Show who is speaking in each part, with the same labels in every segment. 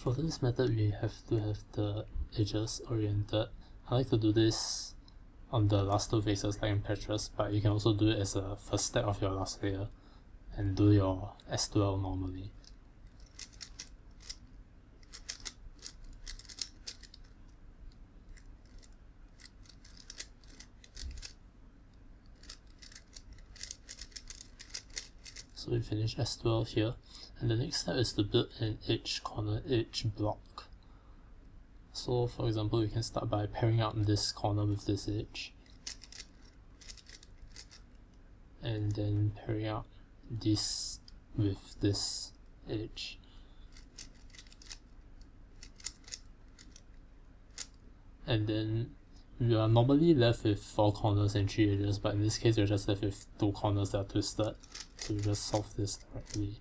Speaker 1: For this method we have to have the edges oriented. I like to do this on the last two faces like in Petrus, but you can also do it as a first step of your last layer and do your S2L normally. So we finish S2L here and the next step is to build an edge corner edge block. So for example we can start by pairing up this corner with this edge and then pairing up this with this edge. And then we are normally left with 4 corners and 3 edges but in this case we're just left with 2 corners that are twisted so we just solve this directly.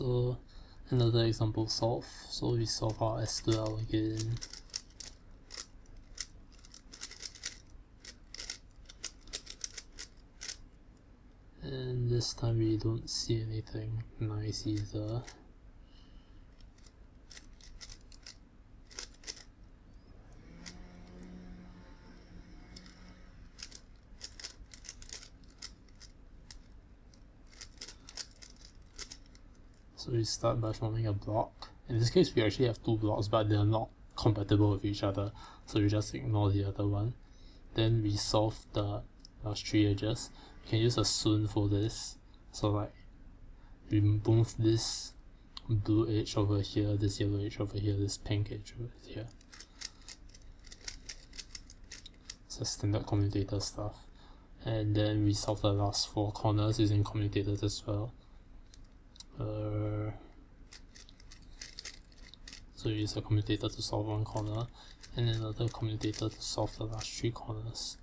Speaker 1: So another example solve. So we solve our S2L again. And this time we don't see anything nice either. So we start by forming a block. In this case we actually have two blocks but they are not compatible with each other so we just ignore the other one. Then we solve the last three edges. You can use a Sune for this. So like we move this blue edge over here, this yellow edge over here, this pink edge over here. A standard commutator stuff. And then we solve the last four corners using commutators as well. Uh, so use a commutator to solve one corner and another commutator to solve the last three corners.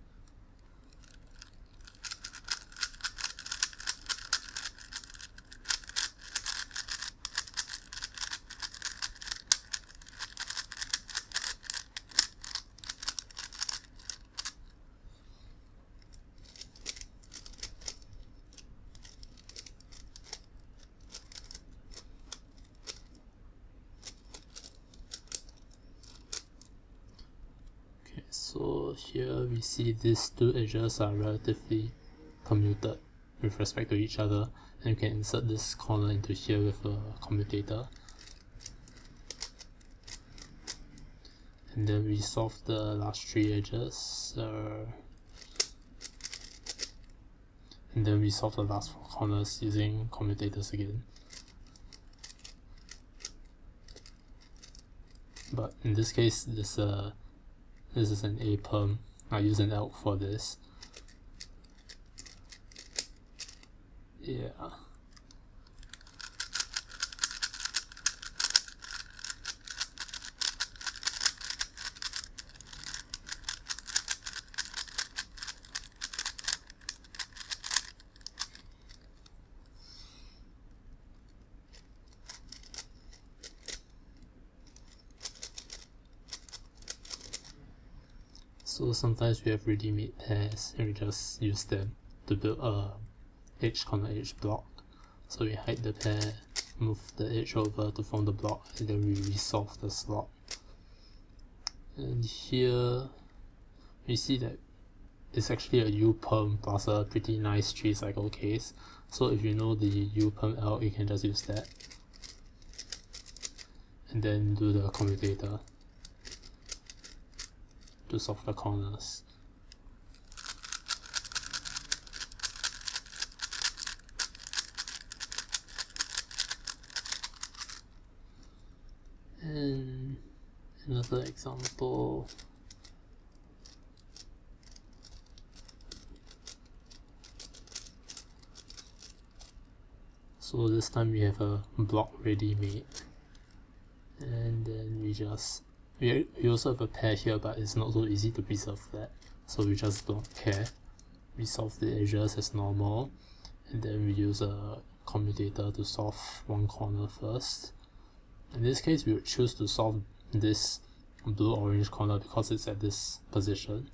Speaker 1: so here we see these two edges are relatively commuted with respect to each other and you can insert this corner into here with a commutator. And then we solve the last three edges uh, and then we solve the last four corners using commutators again. But in this case this a this is an A perm. I use an elk for this. Yeah. So sometimes we have ready-made pairs and we just use them to build a edge corner edge block. So we hide the pair, move the edge over to form the block and then we resolve the slot. And here we see that it's actually a U-perm plus a pretty nice 3 cycle case. So if you know the U-perm L, you can just use that. And then do the commutator to solve the corners. And another example so this time we have a block ready made and then we just we, we also have a pair here but it's not so easy to preserve that. So we just don't care. We solve the edges as normal. And then we use a commutator to solve one corner first. In this case we would choose to solve this blue orange corner because it's at this position.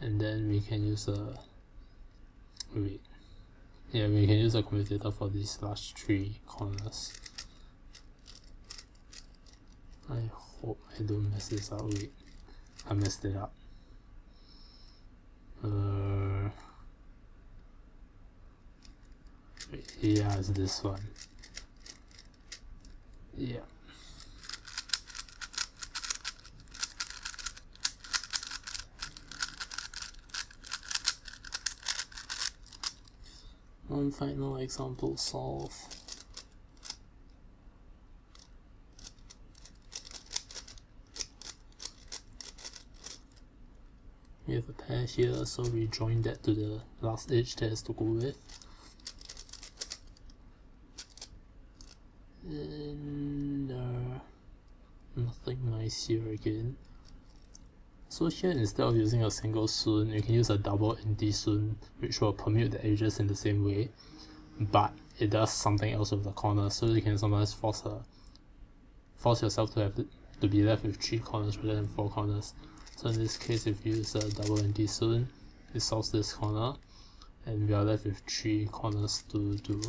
Speaker 1: And then we can use a wait. Yeah we can use a commutator for these last three corners Hope I don't mess this up wait I messed it up. Uh, yeah it's this one. Yeah. One final example solve we have a pair here so we join that to the last edge that has to go with. And uh, nothing nice here again. So here instead of using a single Sune you can use a double anti Sune which will permute the edges in the same way but it does something else with the corners. So you can sometimes force a force yourself to have to be left with three corners rather than four corners so in this case if you use a double anti-Sune it solves this corner and we are left with three corners to do